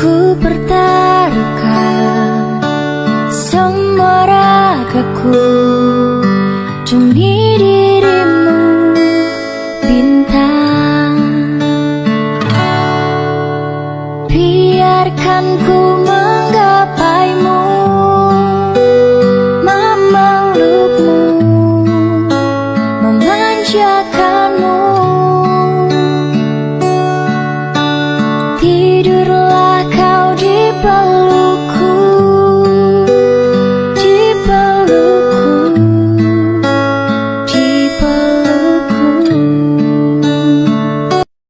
Ku pertaruhkan semua ragaku demi dirimu bintang. Biarkan ku menggapaimu memelukmu memanjakanmu. Tidur